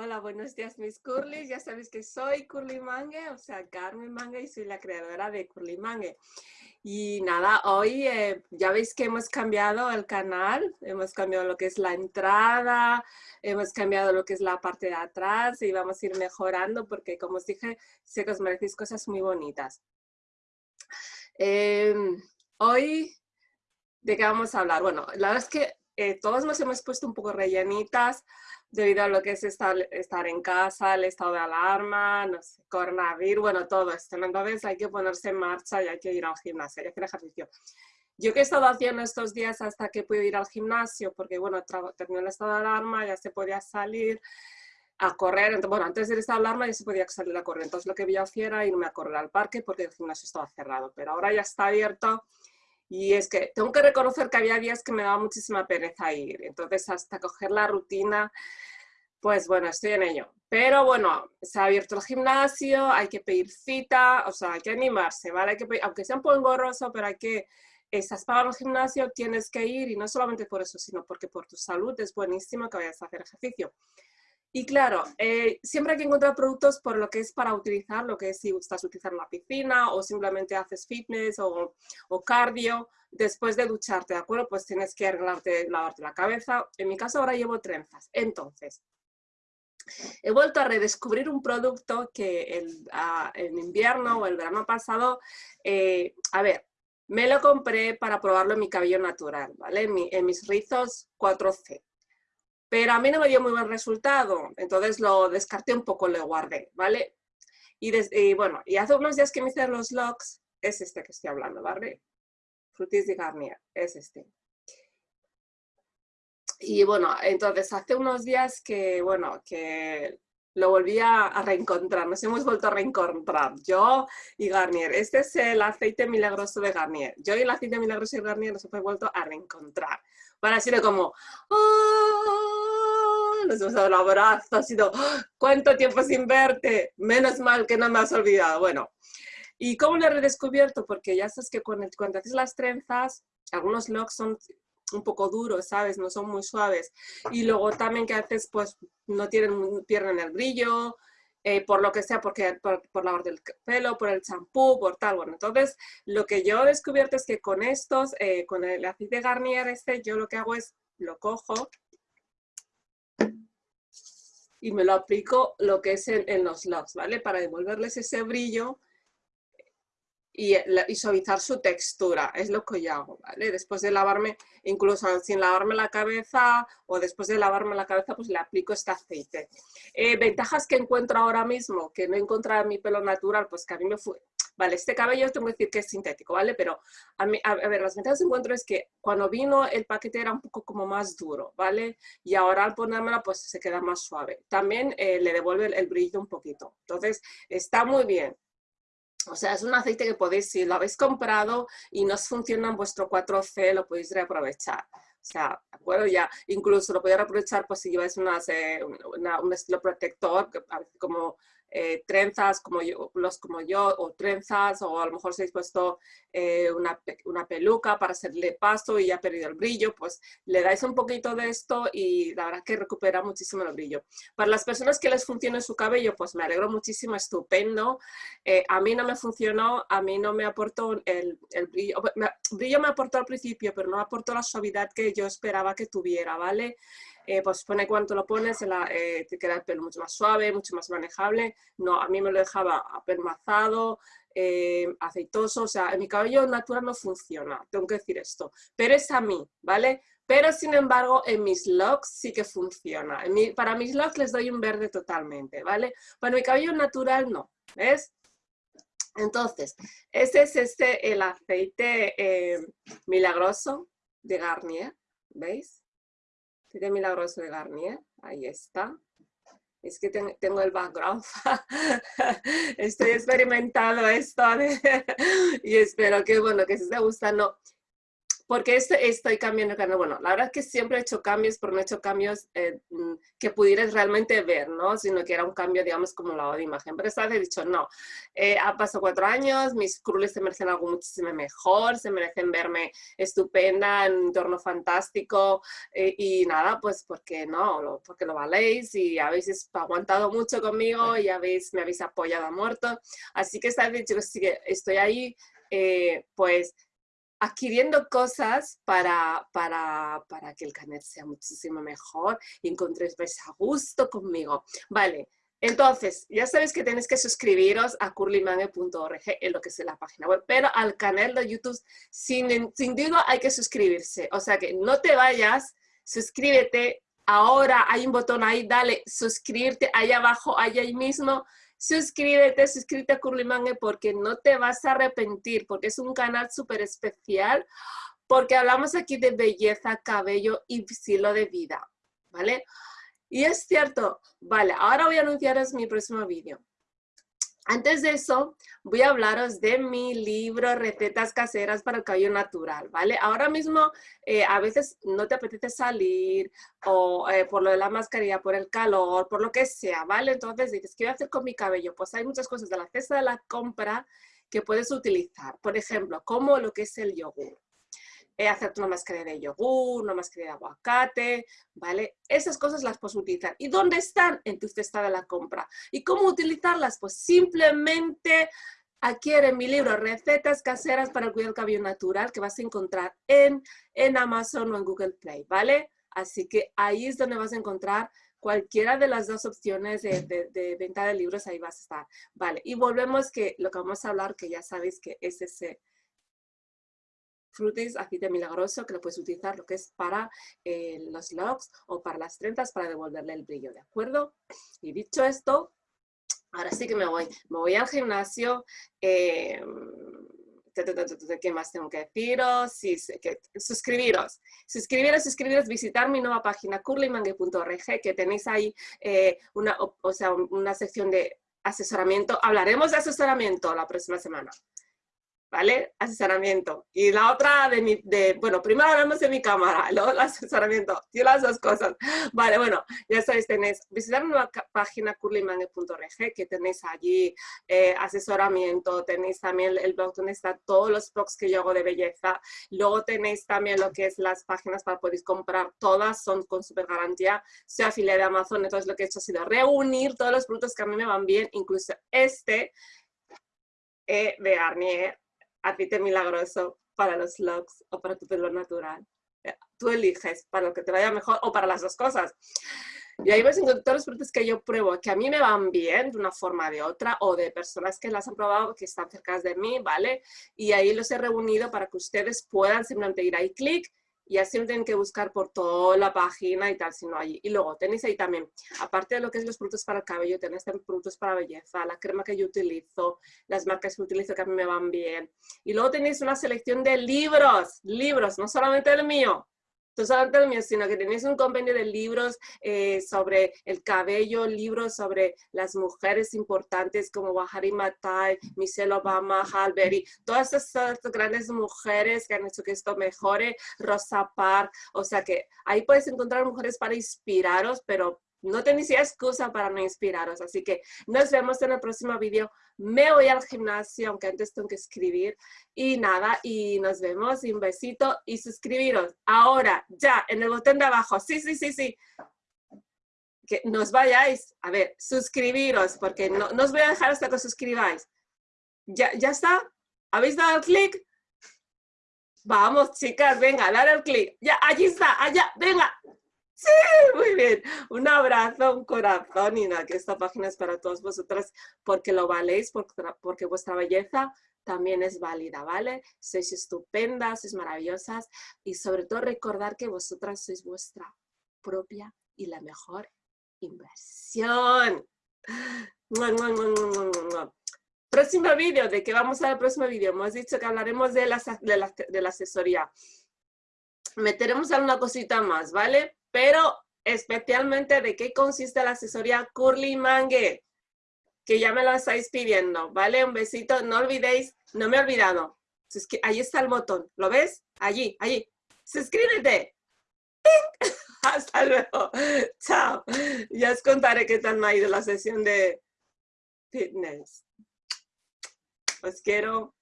Hola, buenos días mis curly. Ya sabéis que soy Curly Mangue, o sea, Carmen Mangue y soy la creadora de Curly Mangue. Y nada, hoy eh, ya veis que hemos cambiado el canal, hemos cambiado lo que es la entrada, hemos cambiado lo que es la parte de atrás y vamos a ir mejorando porque como os dije, sé que os merecéis cosas muy bonitas. Em, hoy, ¿de qué vamos a hablar? Bueno, la verdad es que eh, todos nos hemos puesto un poco rellenitas, debido a lo que es estar, estar en casa, el estado de alarma, no sé, coronavirus, bueno, todo esto. Entonces hay que ponerse en marcha y hay que ir al gimnasio, hay que hacer ejercicio. Yo que he estado haciendo estos días hasta que puedo ir al gimnasio, porque bueno, terminó el estado de alarma, ya se podía salir a correr, entonces, bueno, antes del estado de alarma ya se podía salir a correr, entonces lo que yo hacía era irme a correr al parque porque el gimnasio estaba cerrado, pero ahora ya está abierto y es que tengo que reconocer que había días que me daba muchísima pereza ir. Entonces, hasta coger la rutina, pues bueno, estoy en ello. Pero bueno, se ha abierto el gimnasio, hay que pedir cita, o sea, hay que animarse, ¿vale? Hay que aunque sea un poco engorroso, pero hay que, estás pagando el gimnasio, tienes que ir y no solamente por eso, sino porque por tu salud es buenísimo que vayas a hacer ejercicio. Y claro, eh, siempre hay que encontrar productos por lo que es para utilizar, lo que es si estás utilizando la piscina o simplemente haces fitness o, o, cardio, después de ducharte, ¿de acuerdo? Pues tienes que arreglarte, lavarte la cabeza. En mi caso ahora llevo trenzas. Entonces, he vuelto a redescubrir un producto que el, en invierno o el verano pasado, eh, a ver, me lo compré para probarlo en mi cabello natural, ¿vale? En, en mis rizos 4C pero a mí no me dio muy buen resultado, entonces lo descarté un poco, lo guardé, ¿vale? Y, bueno, y hace unos días que me hice los logs, es este que estoy hablando, ¿vale? Frutis de Garnier, es este. Y bueno, entonces hace unos días que, bueno, que lo volví a, reencontrar, nos hemos vuelto a reencontrar, yo y Garnier. Este es el aceite milagroso de Garnier. Yo y el aceite milagroso de Garnier nos hemos vuelto a reencontrar. Para así de como, ¡Oh! Nos hemos dado un abrazo, ha sido, ¿cuánto tiempo sin verte? Menos mal que no me has olvidado. Bueno, ¿y cómo lo he redescubierto? Porque ya sabes que cuando, cuando haces las trenzas, algunos locks son un poco duros, ¿sabes? No son muy suaves. Y luego también que haces, pues, no tienen, pierden el brillo, eh, por lo que sea, porque, por, por la del pelo, por el champú, por tal. Bueno, entonces lo que yo he descubierto es que con estos, eh, con el aceite Garnier este, yo lo que hago es, lo cojo y me lo aplico lo que es en, los locks, ¿vale? Para devolverles ese brillo y, suavizar su textura, es lo que yo hago, ¿vale? Después de lavarme, incluso sin lavarme la cabeza o después de lavarme la cabeza, pues le aplico este aceite. Eh, ventajas que encuentro ahora mismo, que no encontrado en mi pelo natural, pues que a mí me. Vale, este cabello tengo que decir que es sintético, ¿vale? Pero a, mí, a, ver, las ventajas que encuentro es que cuando vino el paquete era un poco como más duro, ¿vale? Y ahora al ponérmela pues se queda más suave. También eh, le devuelve el brillo un poquito. Entonces está muy bien. O sea, es un aceite que podéis, si lo habéis comprado y no funciona en vuestro 4C, lo podéis reaprovechar. O sea, ¿de acuerdo? Ya, incluso lo podéis reaprovechar pues, si lleváis eh, un estilo protector, como eh, trenzas como yo, los como yo, o trenzas, o a lo mejor se habéis puesto eh, una, una, peluca para hacerle paso y ha perdido el brillo, pues le dais un poquito de esto y la verdad que recupera muchísimo el brillo. Para las personas que les funcione su cabello, pues me alegro muchísimo, estupendo. Eh, a mí no me funcionó, a mí no me aportó el, el brillo, me, brillo me aportó al principio, pero no aportó la suavidad que yo esperaba que tuviera, ¿vale? Eh, pues pone cuánto lo pones, eh, te queda el pelo mucho más suave, mucho más manejable. No, a mí me lo dejaba apermazado, eh, aceitoso, o sea, en mi cabello natural no funciona, tengo que decir esto. Pero es a mí, ¿vale? Pero sin embargo, en mis locks sí que funciona. para mis locks les doy un verde totalmente, ¿vale? Para mi cabello natural no, ¿ves? Entonces, este es este, el aceite milagroso de Garnier, ¿veis? Tiene milagroso de Garnier, ahí está. Es que tengo el background. Estoy experimentando esto y espero que, bueno, que se esté gustando. Porque este, estoy cambiando el canal. Bueno, la verdad es que siempre he hecho cambios, pero no he hecho cambios eh, mm, que pudieras realmente ver, ¿no? Sino que era un cambio, digamos, como la de imagen. Pero esta vez he dicho, no, eh, ha pasado cuatro años, mis crules se merecen algo muchísimo mejor, se merecen verme estupenda, en un entorno fantástico, eh, y nada, pues porque no, porque lo valéis y habéis aguantado mucho conmigo y habéis, me habéis apoyado a muerto. Así que esta vez he dicho que estoy ahí, pues adquiriendo cosas para, para, para, que el canal sea muchísimo mejor y encontréis a gusto conmigo. Vale, entonces, ya sabéis que tenéis que suscribiros a curlymangue.org en lo que es la página web, pero al canal de YouTube sin, sin duda hay que suscribirse. O sea que no te vayas, suscríbete. Ahora hay un botón ahí, dale suscribirte ahí abajo, ahí mismo suscríbete, suscríbete a Curlymangue porque no te vas a arrepentir, porque es un canal súper especial, porque hablamos aquí de belleza, cabello y estilo de vida, ¿vale? Y es cierto, vale, ahora voy a anunciaros mi próximo vídeo. Antes de eso, voy a hablaros de mi libro Recetas Caseras para el Cabello Natural, ¿vale? Ahora mismo, eh, a veces no te apetece salir o eh, por lo de la mascarilla, por el calor, por lo que sea, ¿vale? Entonces dices, ¿qué voy a hacer con mi cabello? Pues hay muchas cosas de la cesta de la compra que puedes utilizar. Por ejemplo, como lo que es el yogur hacerte una mascarilla de yogur, una mascarilla de aguacate, ¿vale? Esas cosas las puedes utilizar. ¿Y dónde están? En tu cesta de la compra. ¿Y cómo utilizarlas? Pues simplemente adquiere mi libro Recetas caseras para el cuidado del cabello natural que vas a encontrar en, en Amazon o en Google Play, ¿vale? Así que ahí es donde vas a encontrar cualquiera de las dos opciones de, de, de, venta de libros, ahí vas a estar. Vale, y volvemos que lo que vamos a hablar, que ya sabéis que es ese Frutis aceite milagroso que lo puedes utilizar lo que es para eh, los locks o para las trenzas para devolverle el brillo, ¿de acuerdo? Y dicho esto, ahora sí que me voy. Me voy al gimnasio. Eh, ¿Qué más tengo que deciros? Suscribiros. Suscribiros, suscribiros, visitar mi nueva página curlymangue.org que tenéis ahí eh, una, o sea, una sección de asesoramiento. Hablaremos de asesoramiento la próxima semana. ¿Vale? Asesoramiento. Y la otra de mi, de, bueno, primero hablamos de mi cámara, luego el asesoramiento, y las dos cosas. Vale, bueno, ya sabéis, tenéis, visitar una página curlymangue.org que tenéis allí eh, asesoramiento, tenéis también el, blog donde están todos los blogs que yo hago de belleza, luego tenéis también lo que es las páginas para poder comprar, todas son con super garantía, soy afiliada de Amazon, entonces lo que he hecho ha sido reunir todos los productos que a mí me van bien, incluso este, eh, de Garnier, aceite milagroso para los looks o para tu pelo natural. Eh, tú eliges para lo que te vaya mejor o para las dos cosas. Y ahí a encontrar todos los productos que yo pruebo, que a mí me van bien de una forma o de otra, o de personas que las han probado, que están cerca de mí, ¿vale? Y ahí los he reunido para que ustedes puedan simplemente ir ahí, clic, y así no tienen que buscar por toda la página y tal, sino allí. Y luego tenéis ahí también, aparte de lo que es los productos para el cabello, tenéis también productos para belleza, la crema que yo utilizo, las marcas que utilizo que a mí me van bien. Y luego tenéis una selección de libros, libros, no solamente el mío, el mío, sino que tenéis un compendio de libros eh, sobre el cabello, libros sobre las mujeres importantes como Wahari Matai, Michelle Obama, Halberry, todas estas grandes mujeres que han hecho que esto mejore, Rosa Parks, o sea que ahí puedes encontrar mujeres para inspiraros, pero no tenéis excusa para no inspiraros. Así que nos vemos en el próximo vídeo. Me voy al gimnasio, aunque antes tengo que escribir. Y nada, y nos vemos. un besito y suscribiros. Ahora, ya, en el botón de abajo. Sí, sí, sí, sí. Que nos vayáis. A ver, suscribiros, porque no, no os voy a dejar hasta que os suscribáis. ¿Ya, ya está? ¿Habéis dado el clic? Vamos, chicas, venga, dar el clic. Ya, allí está, allá, venga. Sí, muy bien. Un abrazo, un corazón nada, que esta página es para todos vosotras porque lo valéis, porque, vuestra belleza también es válida, ¿vale? Sois estupendas, sois maravillosas y sobre todo recordar que vosotras sois vuestra propia y la mejor inversión. Próximo vídeo, ¿de qué vamos a ver el próximo vídeo? Hemos dicho que hablaremos de la, de la, de la asesoría. Meteremos alguna cosita más, ¿vale? Pero especialmente de qué consiste la asesoría Curly Mangue, que ya me lo estáis pidiendo, ¿vale? Un besito, no olvidéis, no me he olvidado, Ahí está el botón. ¿Lo ves? Allí, allí. Suscríbete. ¡Ping! Hasta luego. Chao. Ya os contaré qué tal me ha ido la sesión de fitness. Os quiero.